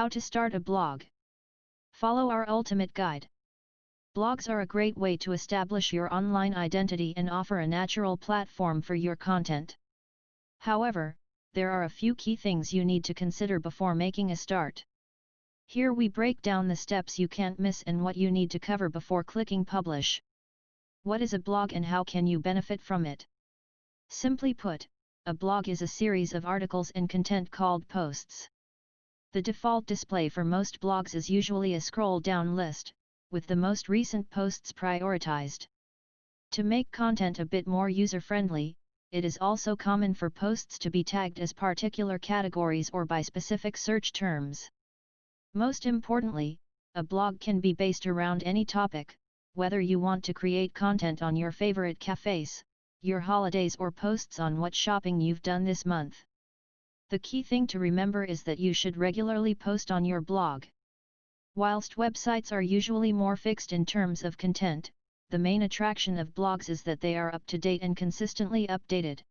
How to start a blog. Follow our ultimate guide. Blogs are a great way to establish your online identity and offer a natural platform for your content. However, there are a few key things you need to consider before making a start. Here we break down the steps you can't miss and what you need to cover before clicking publish. What is a blog and how can you benefit from it? Simply put, a blog is a series of articles and content called posts. The default display for most blogs is usually a scroll-down list, with the most recent posts prioritized. To make content a bit more user-friendly, it is also common for posts to be tagged as particular categories or by specific search terms. Most importantly, a blog can be based around any topic, whether you want to create content on your favorite cafes, your holidays or posts on what shopping you've done this month. The key thing to remember is that you should regularly post on your blog. Whilst websites are usually more fixed in terms of content, the main attraction of blogs is that they are up to date and consistently updated.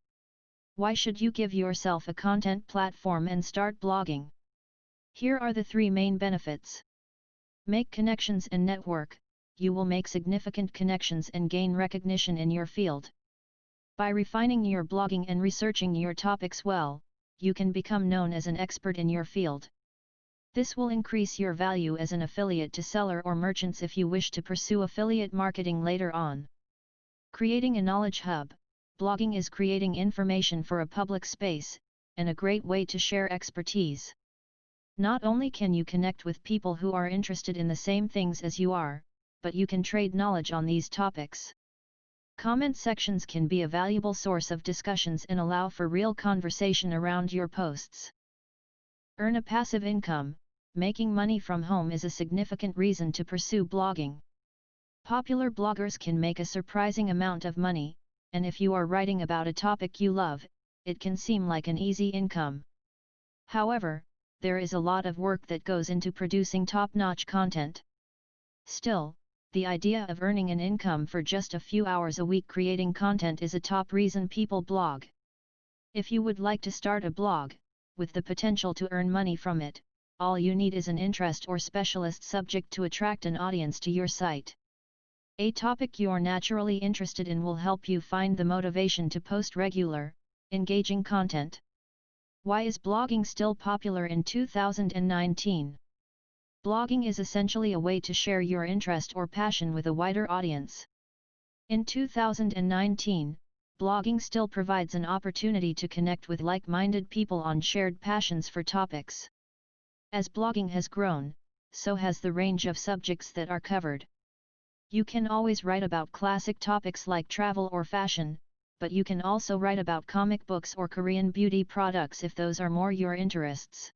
Why should you give yourself a content platform and start blogging? Here are the three main benefits. Make connections and network, you will make significant connections and gain recognition in your field. By refining your blogging and researching your topics well, you can become known as an expert in your field. This will increase your value as an affiliate to seller or merchants if you wish to pursue affiliate marketing later on. Creating a knowledge hub, blogging is creating information for a public space, and a great way to share expertise. Not only can you connect with people who are interested in the same things as you are, but you can trade knowledge on these topics. Comment sections can be a valuable source of discussions and allow for real conversation around your posts. Earn a passive income, making money from home is a significant reason to pursue blogging. Popular bloggers can make a surprising amount of money, and if you are writing about a topic you love, it can seem like an easy income. However, there is a lot of work that goes into producing top-notch content. Still, the idea of earning an income for just a few hours a week creating content is a top reason people blog. If you would like to start a blog, with the potential to earn money from it, all you need is an interest or specialist subject to attract an audience to your site. A topic you're naturally interested in will help you find the motivation to post regular, engaging content. Why is blogging still popular in 2019? Blogging is essentially a way to share your interest or passion with a wider audience. In 2019, blogging still provides an opportunity to connect with like-minded people on shared passions for topics. As blogging has grown, so has the range of subjects that are covered. You can always write about classic topics like travel or fashion, but you can also write about comic books or Korean beauty products if those are more your interests.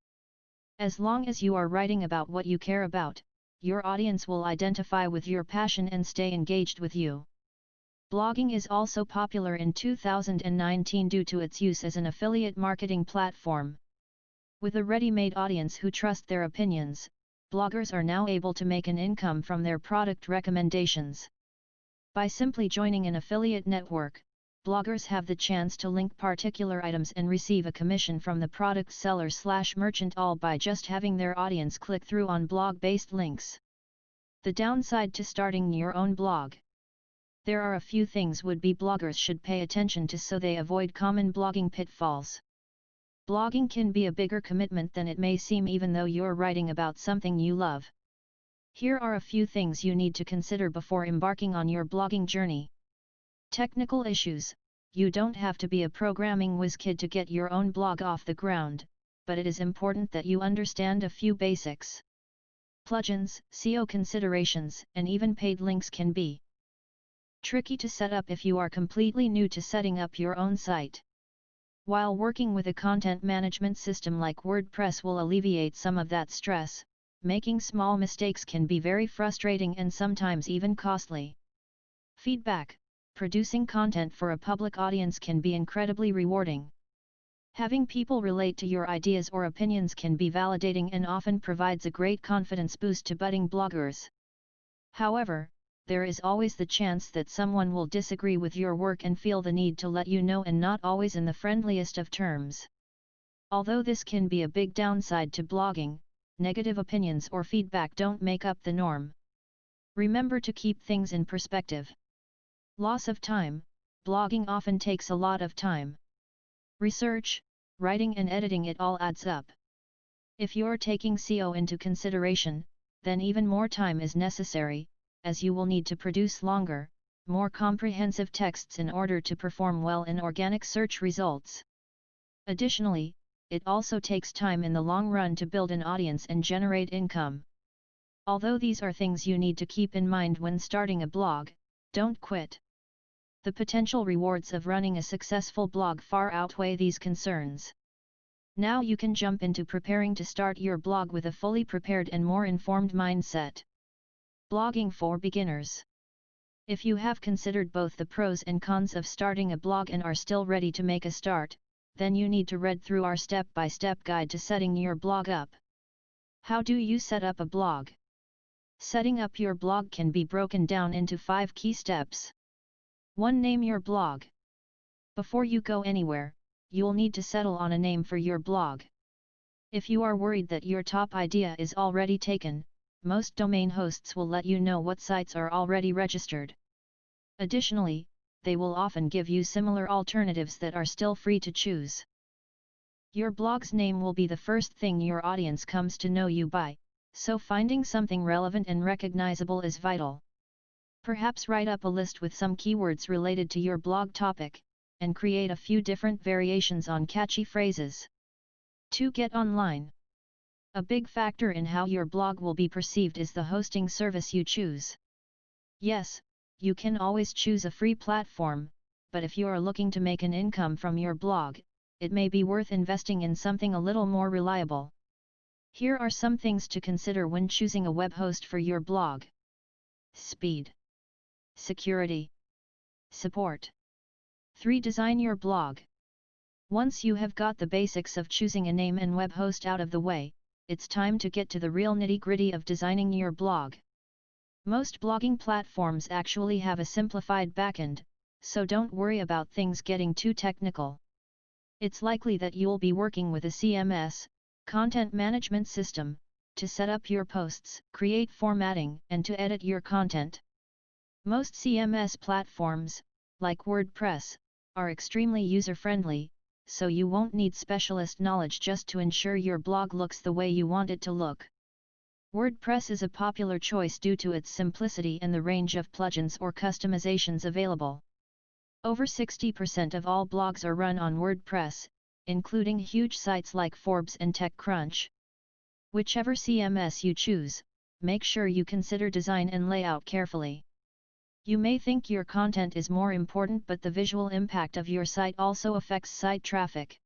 As long as you are writing about what you care about, your audience will identify with your passion and stay engaged with you. Blogging is also popular in 2019 due to its use as an affiliate marketing platform. With a ready-made audience who trust their opinions, bloggers are now able to make an income from their product recommendations. By simply joining an affiliate network, bloggers have the chance to link particular items and receive a commission from the product seller slash merchant all by just having their audience click through on blog-based links. The downside to starting your own blog. There are a few things would-be bloggers should pay attention to so they avoid common blogging pitfalls. Blogging can be a bigger commitment than it may seem even though you're writing about something you love. Here are a few things you need to consider before embarking on your blogging journey. Technical issues You don't have to be a programming whiz kid to get your own blog off the ground, but it is important that you understand a few basics. Plugins, SEO considerations, and even paid links can be tricky to set up if you are completely new to setting up your own site. While working with a content management system like WordPress will alleviate some of that stress, making small mistakes can be very frustrating and sometimes even costly. Feedback producing content for a public audience can be incredibly rewarding. Having people relate to your ideas or opinions can be validating and often provides a great confidence boost to budding bloggers. However, there is always the chance that someone will disagree with your work and feel the need to let you know and not always in the friendliest of terms. Although this can be a big downside to blogging, negative opinions or feedback don't make up the norm. Remember to keep things in perspective. Loss of time, blogging often takes a lot of time. Research, writing and editing it all adds up. If you're taking SEO into consideration, then even more time is necessary, as you will need to produce longer, more comprehensive texts in order to perform well in organic search results. Additionally, it also takes time in the long run to build an audience and generate income. Although these are things you need to keep in mind when starting a blog, don't quit. The potential rewards of running a successful blog far outweigh these concerns. Now you can jump into preparing to start your blog with a fully prepared and more informed mindset. Blogging for beginners. If you have considered both the pros and cons of starting a blog and are still ready to make a start, then you need to read through our step-by-step -step guide to setting your blog up. How do you set up a blog? Setting up your blog can be broken down into 5 key steps. 1. Name your blog. Before you go anywhere, you'll need to settle on a name for your blog. If you are worried that your top idea is already taken, most domain hosts will let you know what sites are already registered. Additionally, they will often give you similar alternatives that are still free to choose. Your blog's name will be the first thing your audience comes to know you by, so finding something relevant and recognizable is vital. Perhaps write up a list with some keywords related to your blog topic, and create a few different variations on catchy phrases. 2. Get online. A big factor in how your blog will be perceived is the hosting service you choose. Yes, you can always choose a free platform, but if you are looking to make an income from your blog, it may be worth investing in something a little more reliable. Here are some things to consider when choosing a web host for your blog. Speed. Security. Support. 3. Design your blog. Once you have got the basics of choosing a name and web host out of the way, it's time to get to the real nitty-gritty of designing your blog. Most blogging platforms actually have a simplified backend, so don't worry about things getting too technical. It's likely that you'll be working with a CMS, content management system, to set up your posts, create formatting, and to edit your content. Most CMS platforms, like WordPress, are extremely user-friendly, so you won't need specialist knowledge just to ensure your blog looks the way you want it to look. WordPress is a popular choice due to its simplicity and the range of plugins or customizations available. Over 60% of all blogs are run on WordPress, including huge sites like Forbes and TechCrunch. Whichever CMS you choose, make sure you consider design and layout carefully. You may think your content is more important but the visual impact of your site also affects site traffic.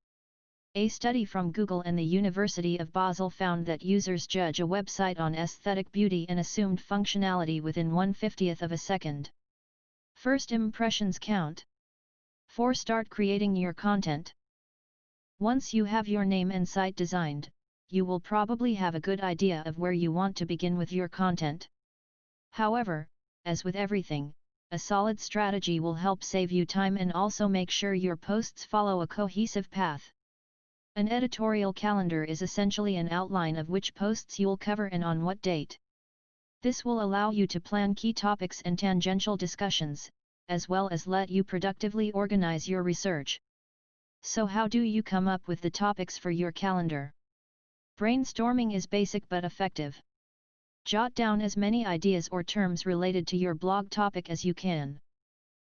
A study from Google and the University of Basel found that users judge a website on aesthetic beauty and assumed functionality within 1 50th of a second. First impressions count. 4. Start creating your content. Once you have your name and site designed, you will probably have a good idea of where you want to begin with your content. However, as with everything, a solid strategy will help save you time and also make sure your posts follow a cohesive path. An editorial calendar is essentially an outline of which posts you'll cover and on what date. This will allow you to plan key topics and tangential discussions, as well as let you productively organize your research. So how do you come up with the topics for your calendar? Brainstorming is basic but effective. Jot down as many ideas or terms related to your blog topic as you can.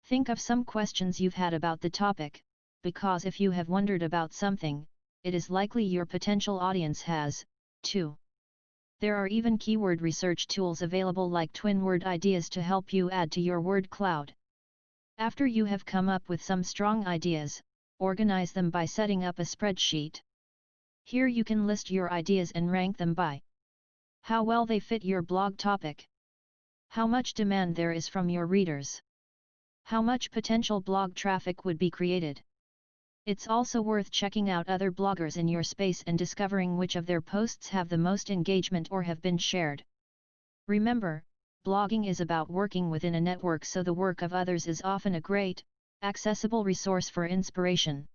Think of some questions you've had about the topic, because if you have wondered about something, it is likely your potential audience has, too. There are even keyword research tools available like TwinWord Ideas to help you add to your word cloud. After you have come up with some strong ideas, organize them by setting up a spreadsheet. Here you can list your ideas and rank them by how well they fit your blog topic. How much demand there is from your readers. How much potential blog traffic would be created. It's also worth checking out other bloggers in your space and discovering which of their posts have the most engagement or have been shared. Remember, blogging is about working within a network so the work of others is often a great, accessible resource for inspiration.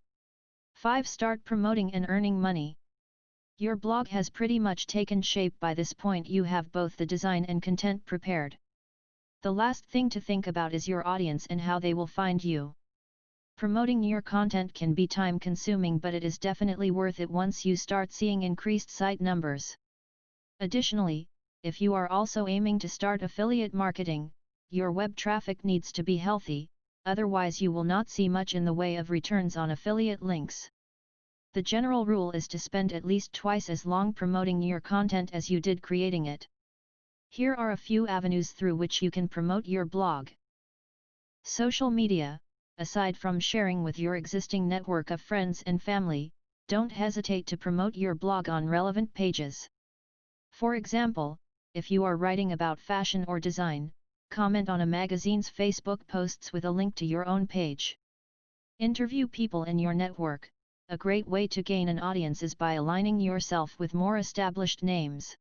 5. Start promoting and earning money. Your blog has pretty much taken shape by this point you have both the design and content prepared. The last thing to think about is your audience and how they will find you. Promoting your content can be time consuming but it is definitely worth it once you start seeing increased site numbers. Additionally, if you are also aiming to start affiliate marketing, your web traffic needs to be healthy, otherwise you will not see much in the way of returns on affiliate links. The general rule is to spend at least twice as long promoting your content as you did creating it. Here are a few avenues through which you can promote your blog. Social media, aside from sharing with your existing network of friends and family, don't hesitate to promote your blog on relevant pages. For example, if you are writing about fashion or design, comment on a magazine's Facebook posts with a link to your own page. Interview people in your network. A great way to gain an audience is by aligning yourself with more established names.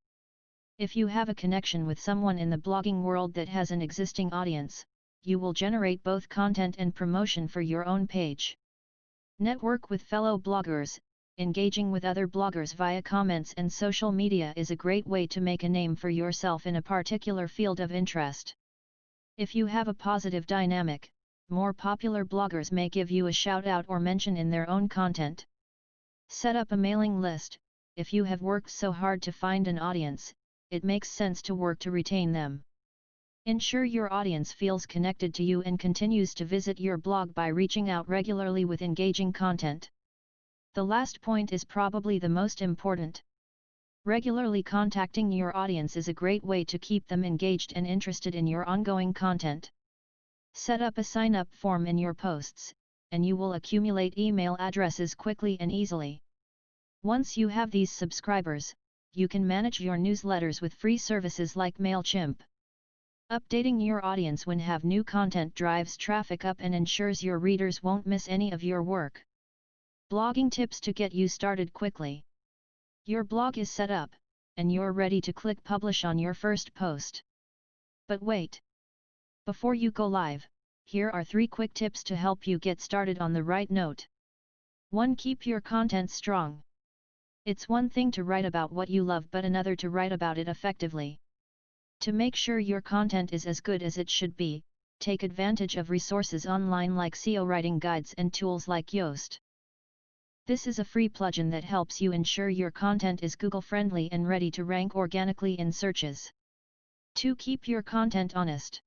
If you have a connection with someone in the blogging world that has an existing audience, you will generate both content and promotion for your own page. Network with fellow bloggers, engaging with other bloggers via comments and social media is a great way to make a name for yourself in a particular field of interest. If you have a positive dynamic, more popular bloggers may give you a shout out or mention in their own content. Set up a mailing list, if you have worked so hard to find an audience, it makes sense to work to retain them. Ensure your audience feels connected to you and continues to visit your blog by reaching out regularly with engaging content. The last point is probably the most important. Regularly contacting your audience is a great way to keep them engaged and interested in your ongoing content. Set up a sign up form in your posts, and you will accumulate email addresses quickly and easily. Once you have these subscribers, you can manage your newsletters with free services like MailChimp. Updating your audience when have new content drives traffic up and ensures your readers won't miss any of your work. Blogging tips to get you started quickly. Your blog is set up, and you're ready to click publish on your first post. But wait! Before you go live, here are 3 quick tips to help you get started on the right note. 1. Keep your content strong. It's one thing to write about what you love but another to write about it effectively. To make sure your content is as good as it should be, take advantage of resources online like SEO writing guides and tools like Yoast. This is a free plugin that helps you ensure your content is Google friendly and ready to rank organically in searches. 2. Keep your content honest.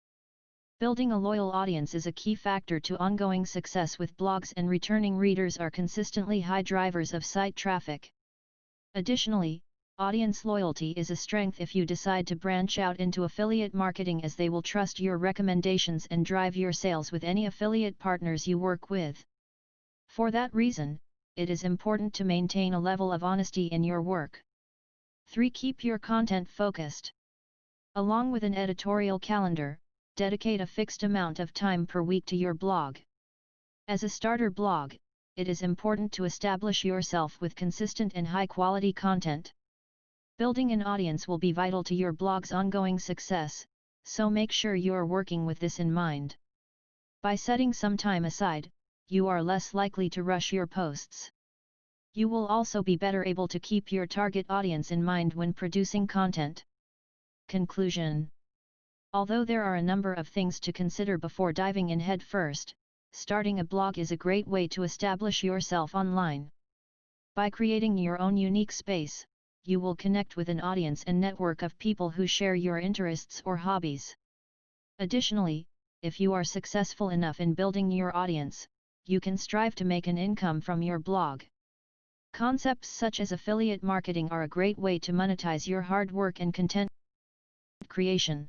Building a loyal audience is a key factor to ongoing success with blogs and returning readers are consistently high drivers of site traffic. Additionally, Audience loyalty is a strength if you decide to branch out into affiliate marketing as they will trust your recommendations and drive your sales with any affiliate partners you work with. For that reason, it is important to maintain a level of honesty in your work. 3. Keep your content focused. Along with an editorial calendar, dedicate a fixed amount of time per week to your blog. As a starter blog, it is important to establish yourself with consistent and high quality content. Building an audience will be vital to your blog's ongoing success, so make sure you're working with this in mind. By setting some time aside, you are less likely to rush your posts. You will also be better able to keep your target audience in mind when producing content. Conclusion Although there are a number of things to consider before diving in head first, starting a blog is a great way to establish yourself online. By creating your own unique space, you will connect with an audience and network of people who share your interests or hobbies. Additionally, if you are successful enough in building your audience, you can strive to make an income from your blog. Concepts such as affiliate marketing are a great way to monetize your hard work and content creation.